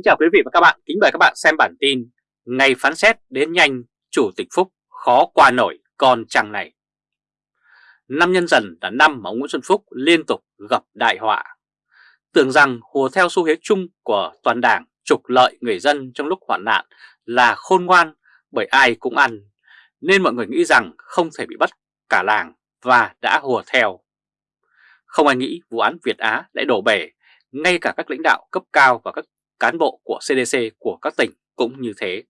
Kính chào quý vị và các bạn, kính mời các bạn xem bản tin Ngày phán xét đến nhanh, Chủ tịch Phúc khó qua nổi con chàng này. Năm nhân dần là năm mà ông Nguyễn Xuân Phúc liên tục gặp đại họa. Tưởng rằng hùa theo xu thế chung của toàn đảng trục lợi người dân trong lúc hoạn nạn là khôn ngoan bởi ai cũng ăn Nên mọi người nghĩ rằng không thể bị bắt cả làng và đã hùa theo. Không ai nghĩ vụ án Việt Á lại đổ bể ngay cả các lãnh đạo cấp cao và các cán bộ của CDC của các tỉnh cũng như thế.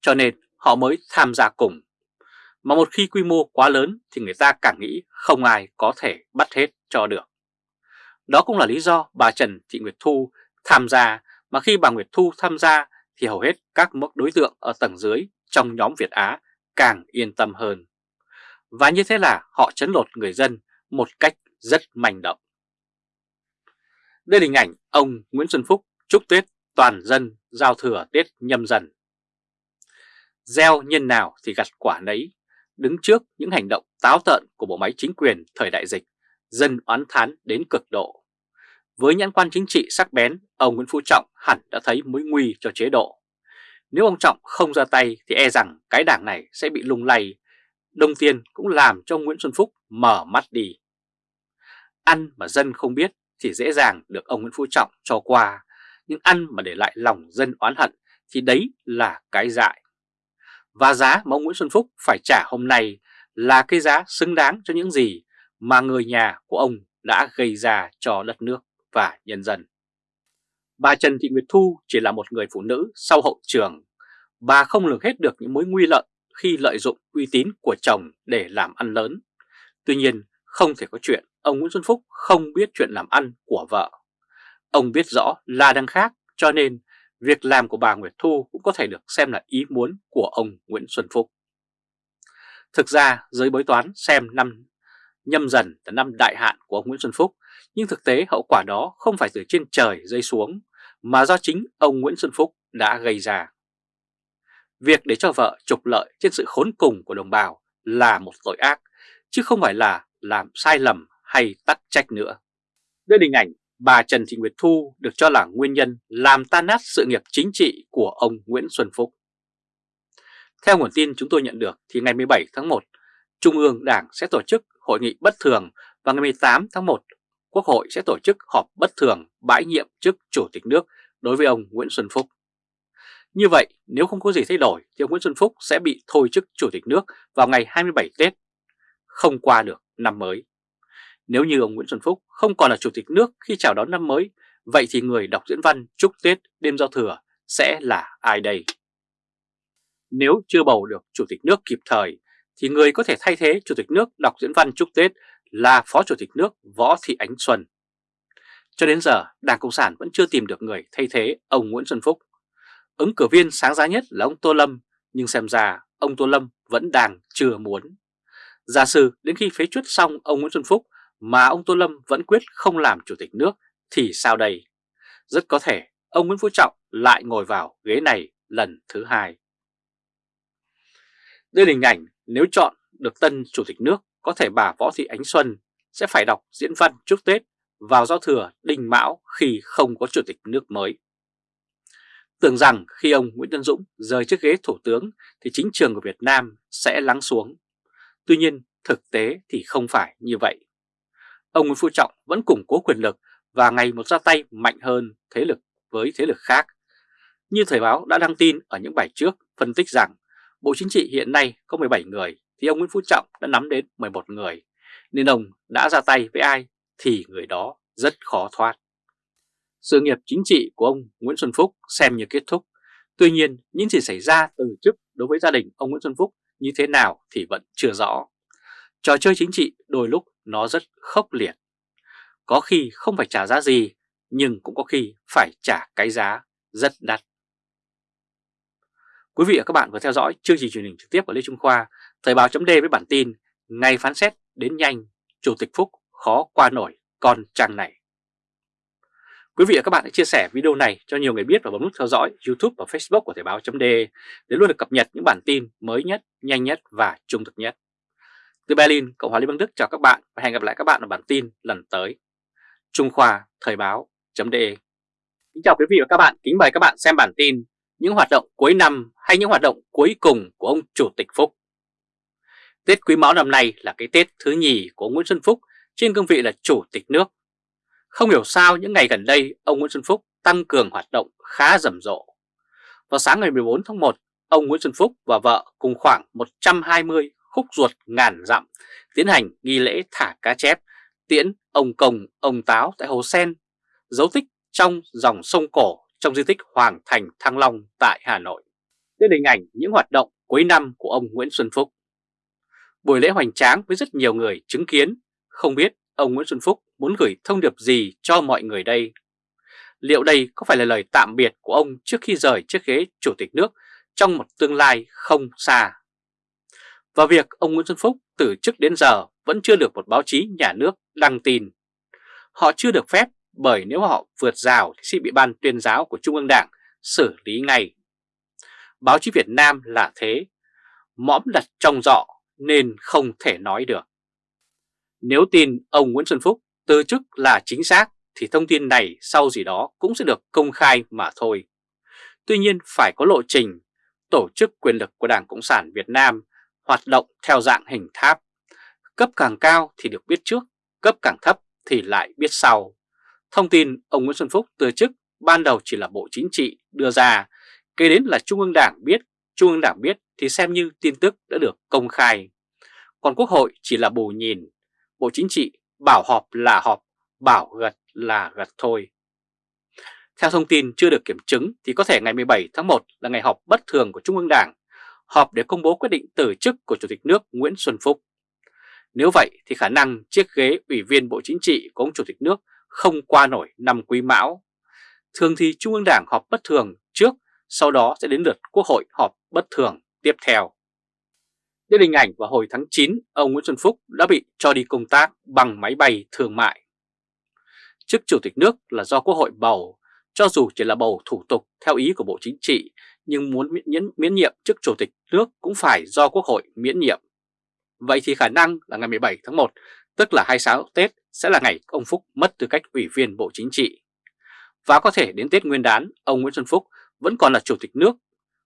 Cho nên, họ mới tham gia cùng. Mà một khi quy mô quá lớn thì người ta càng nghĩ không ai có thể bắt hết cho được. Đó cũng là lý do bà Trần Thị Nguyệt Thu tham gia, mà khi bà Nguyệt Thu tham gia thì hầu hết các mức đối tượng ở tầng dưới trong nhóm Việt Á càng yên tâm hơn. Và như thế là họ chấn lột người dân một cách rất manh động. Đây là hình ảnh ông Nguyễn Xuân Phúc chúc Tết toàn dân giao thừa Tết nhâm dần. Gieo nhân nào thì gặt quả nấy, đứng trước những hành động táo tợn của bộ máy chính quyền thời đại dịch, dân oán thán đến cực độ. Với nhãn quan chính trị sắc bén, ông Nguyễn Phú Trọng hẳn đã thấy mối nguy cho chế độ. Nếu ông Trọng không ra tay thì e rằng cái đảng này sẽ bị lung lay. Đông Tiên cũng làm cho Nguyễn Xuân Phúc mở mắt đi. Ăn mà dân không biết thì dễ dàng được ông Nguyễn Phú Trọng cho qua, nhưng ăn mà để lại lòng dân oán hận thì đấy là cái dại. Và giá mà ông Nguyễn Xuân Phúc phải trả hôm nay là cái giá xứng đáng cho những gì mà người nhà của ông đã gây ra cho đất nước và nhân dân. Bà Trần Thị Nguyệt Thu chỉ là một người phụ nữ sau hậu trường. Bà không lường hết được những mối nguy lợi khi lợi dụng uy tín của chồng để làm ăn lớn. Tuy nhiên, không thể có chuyện ông Nguyễn Xuân Phúc không biết chuyện làm ăn của vợ. Ông biết rõ là đang khác, cho nên việc làm của bà Nguyệt Thu cũng có thể được xem là ý muốn của ông Nguyễn Xuân Phúc. Thực ra, giới bói toán xem năm nhâm dần là năm đại hạn của ông Nguyễn Xuân Phúc, nhưng thực tế hậu quả đó không phải từ trên trời rơi xuống, mà do chính ông Nguyễn Xuân Phúc đã gây ra. Việc để cho vợ trục lợi trên sự khốn cùng của đồng bào là một tội ác, chứ không phải là làm sai lầm hay tắc trách nữa. Đây là hình ảnh bà Trần Thị Nguyệt Thu được cho là nguyên nhân làm tan nát sự nghiệp chính trị của ông Nguyễn Xuân Phúc. Theo nguồn tin chúng tôi nhận được thì ngày 17 tháng 1, Trung ương Đảng sẽ tổ chức hội nghị bất thường và ngày 18 tháng 1, Quốc hội sẽ tổ chức họp bất thường bãi nhiệm chức Chủ tịch nước đối với ông Nguyễn Xuân Phúc. Như vậy, nếu không có gì thay đổi thì ông Nguyễn Xuân Phúc sẽ bị thôi chức Chủ tịch nước vào ngày 27 Tết, không qua được năm mới. Nếu như ông Nguyễn Xuân Phúc không còn là chủ tịch nước khi chào đón năm mới, vậy thì người đọc diễn văn chúc Tết đêm giao thừa sẽ là ai đây? Nếu chưa bầu được chủ tịch nước kịp thời, thì người có thể thay thế chủ tịch nước đọc diễn văn chúc Tết là Phó Chủ tịch nước Võ Thị Ánh Xuân. Cho đến giờ, Đảng Cộng sản vẫn chưa tìm được người thay thế ông Nguyễn Xuân Phúc. Ứng cử viên sáng giá nhất là ông Tô Lâm, nhưng xem ra ông Tô Lâm vẫn đang chưa muốn. Giả sử đến khi phế chuất xong ông Nguyễn Xuân Phúc mà ông Tô Lâm vẫn quyết không làm chủ tịch nước thì sao đây? Rất có thể ông Nguyễn Phú Trọng lại ngồi vào ghế này lần thứ hai. Đây là hình ảnh nếu chọn được tân chủ tịch nước, có thể bà Võ Thị Ánh Xuân sẽ phải đọc diễn văn chúc Tết vào giao thừa đình mão khi không có chủ tịch nước mới. Tưởng rằng khi ông Nguyễn Tân Dũng rời chiếc ghế thủ tướng thì chính trường của Việt Nam sẽ lắng xuống. Tuy nhiên thực tế thì không phải như vậy ông Nguyễn Phú Trọng vẫn củng cố quyền lực và ngày một ra tay mạnh hơn thế lực với thế lực khác. Như Thời báo đã đăng tin ở những bài trước phân tích rằng Bộ Chính trị hiện nay có 17 người thì ông Nguyễn Phú Trọng đã nắm đến 11 người, nên ông đã ra tay với ai thì người đó rất khó thoát. Sự nghiệp chính trị của ông Nguyễn Xuân Phúc xem như kết thúc, tuy nhiên những gì xảy ra từ chức đối với gia đình ông Nguyễn Xuân Phúc như thế nào thì vẫn chưa rõ. Trò chơi chính trị đôi lúc nó rất khốc liệt. Có khi không phải trả giá gì, nhưng cũng có khi phải trả cái giá rất đắt. Quý vị và các bạn vừa theo dõi chương trình truyền hình trực tiếp của Lê Trung Khoa, Thời báo chấm với bản tin Ngày phán xét đến nhanh, Chủ tịch Phúc khó qua nổi con trang này. Quý vị và các bạn hãy chia sẻ video này cho nhiều người biết và bấm nút theo dõi YouTube và Facebook của Thời báo chấm để luôn được cập nhật những bản tin mới nhất, nhanh nhất và trung thực nhất. Từ Berlin, Cộng hòa Liên bang Đức chào các bạn và hẹn gặp lại các bạn ở bản tin lần tới. Trung Khoa Thời báo.de Kính chào quý vị và các bạn, kính mời các bạn xem bản tin những hoạt động cuối năm hay những hoạt động cuối cùng của ông Chủ tịch Phúc. Tết Quý Mão năm nay là cái Tết thứ nhì của Nguyễn Xuân Phúc trên cương vị là Chủ tịch nước. Không hiểu sao những ngày gần đây ông Nguyễn Xuân Phúc tăng cường hoạt động khá rầm rộ. Vào sáng ngày 14 tháng 1, ông Nguyễn Xuân Phúc và vợ cùng khoảng 120 khúc ruột ngàn dặm tiến hành nghi lễ thả cá chép tiễn ông Công, ông Táo tại Hồ Sen, dấu tích trong dòng sông cổ trong di tích Hoàng Thành Thăng Long tại Hà Nội. Đây là hình ảnh những hoạt động cuối năm của ông Nguyễn Xuân Phúc. Buổi lễ hoành tráng với rất nhiều người chứng kiến, không biết ông Nguyễn Xuân Phúc muốn gửi thông điệp gì cho mọi người đây. Liệu đây có phải là lời tạm biệt của ông trước khi rời chiếc ghế chủ tịch nước trong một tương lai không xa? Và việc ông Nguyễn Xuân Phúc từ chức đến giờ vẫn chưa được một báo chí nhà nước đăng tin. Họ chưa được phép bởi nếu họ vượt rào thì sẽ bị ban tuyên giáo của Trung ương Đảng xử lý ngay. Báo chí Việt Nam là thế, mõm đặt trong dọ nên không thể nói được. Nếu tin ông Nguyễn Xuân Phúc từ chức là chính xác thì thông tin này sau gì đó cũng sẽ được công khai mà thôi. Tuy nhiên phải có lộ trình, tổ chức quyền lực của Đảng Cộng sản Việt Nam hoạt động theo dạng hình tháp. Cấp càng cao thì được biết trước, cấp càng thấp thì lại biết sau. Thông tin ông Nguyễn Xuân Phúc từ chức ban đầu chỉ là Bộ Chính trị đưa ra, kế đến là Trung ương Đảng biết, Trung ương Đảng biết thì xem như tin tức đã được công khai. Còn Quốc hội chỉ là bù nhìn, Bộ Chính trị bảo họp là họp, bảo gật là gật thôi. Theo thông tin chưa được kiểm chứng thì có thể ngày 17 tháng 1 là ngày họp bất thường của Trung ương Đảng, họp để công bố quyết định từ chức của Chủ tịch nước Nguyễn Xuân Phúc. Nếu vậy thì khả năng chiếc ghế Ủy viên Bộ Chính trị của ông Chủ tịch nước không qua nổi năm quý mão. Thường thì Trung ương Đảng họp bất thường trước, sau đó sẽ đến lượt Quốc hội họp bất thường tiếp theo. Đây hình ảnh vào hồi tháng 9, ông Nguyễn Xuân Phúc đã bị cho đi công tác bằng máy bay thương mại. Chức Chủ tịch nước là do Quốc hội bầu, cho dù chỉ là bầu thủ tục theo ý của Bộ Chính trị, nhưng muốn miễn, miễn nhiệm chức Chủ tịch nước cũng phải do Quốc hội miễn nhiệm. Vậy thì khả năng là ngày 17 tháng 1, tức là 26 Tết, sẽ là ngày ông Phúc mất tư cách Ủy viên Bộ Chính trị. Và có thể đến Tết Nguyên đán, ông Nguyễn Xuân Phúc vẫn còn là Chủ tịch nước.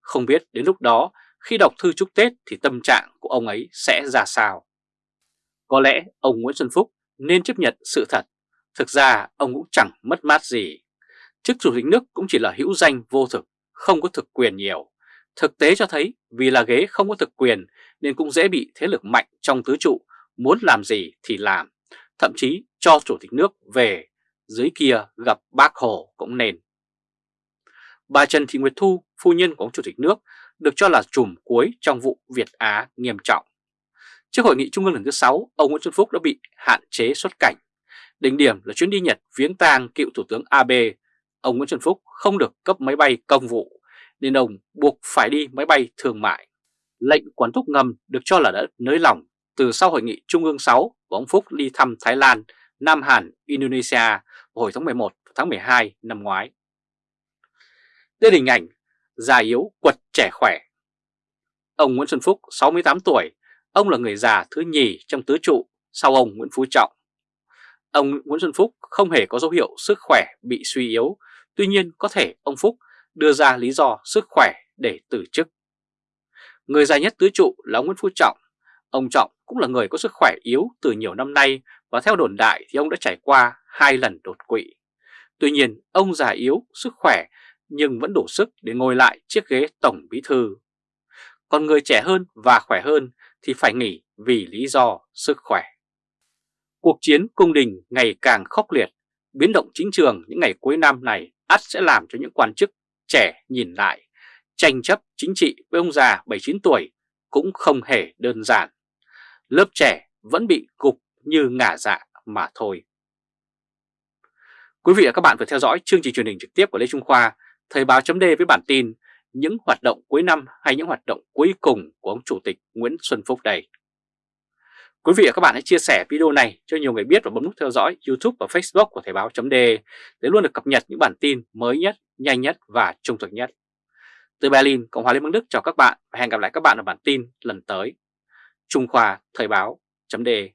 Không biết đến lúc đó, khi đọc thư chúc Tết thì tâm trạng của ông ấy sẽ ra sao. Có lẽ ông Nguyễn Xuân Phúc nên chấp nhận sự thật. Thực ra ông cũng chẳng mất mát gì. Chức Chủ tịch nước cũng chỉ là hữu danh vô thực, không có thực quyền nhiều. Thực tế cho thấy vì là ghế không có thực quyền nên cũng dễ bị thế lực mạnh trong tứ trụ, muốn làm gì thì làm thậm chí cho Chủ tịch nước về dưới kia gặp bác Hồ cũng nên. Bà Trần Thị Nguyệt Thu, phu nhân của ông Chủ tịch nước, được cho là chùm cuối trong vụ Việt Á nghiêm trọng. Trước hội nghị trung ương lần thứ 6, ông Nguyễn Xuân Phúc đã bị hạn chế xuất cảnh. Đỉnh điểm là chuyến đi Nhật viếng tang cựu Thủ tướng Abe. Ông Nguyễn Xuân Phúc không được cấp máy bay công vụ, nên ông buộc phải đi máy bay thương mại. Lệnh quán thúc ngầm được cho là đã nới lỏng từ sau hội nghị Trung ương 6 của ông Phúc đi thăm Thái Lan, Nam Hàn, Indonesia vào hồi tháng 11 và tháng 12 năm ngoái. Đây là hình ảnh già yếu quật trẻ khỏe. Ông Nguyễn Xuân Phúc 68 tuổi, ông là người già thứ nhì trong tứ trụ sau ông Nguyễn Phú Trọng. Ông Nguyễn Xuân Phúc không hề có dấu hiệu sức khỏe bị suy yếu, tuy nhiên có thể ông Phúc đưa ra lý do sức khỏe để từ chức. Người già nhất tứ trụ là ông Nguyễn Phú Trọng. Ông Trọng cũng là người có sức khỏe yếu từ nhiều năm nay và theo đồn đại thì ông đã trải qua hai lần đột quỵ. Tuy nhiên, ông già yếu, sức khỏe nhưng vẫn đủ sức để ngồi lại chiếc ghế tổng bí thư. Còn người trẻ hơn và khỏe hơn thì phải nghỉ vì lý do sức khỏe. Cuộc chiến cung đình ngày càng khốc liệt, biến động chính trường những ngày cuối năm này ắt sẽ làm cho những quan chức trẻ nhìn lại, tranh chấp chính trị với ông già 79 tuổi cũng không hề đơn giản lớp trẻ vẫn bị gục như ngả dạ mà thôi. Quý vị và các bạn vừa theo dõi chương trình truyền hình trực tiếp của Lê Trung Khoa, Thời báo chấm với bản tin những hoạt động cuối năm hay những hoạt động cuối cùng của ông Chủ tịch Nguyễn Xuân Phúc đây. Quý vị và các bạn hãy chia sẻ video này cho nhiều người biết và bấm nút theo dõi YouTube và Facebook của Thời báo .de để luôn được cập nhật những bản tin mới nhất, nhanh nhất và trung thực nhất. Từ Berlin, Cộng hòa Liên bang Đức chào các bạn và hẹn gặp lại các bạn ở bản tin lần tới. Trung Khoa Thời báo .de.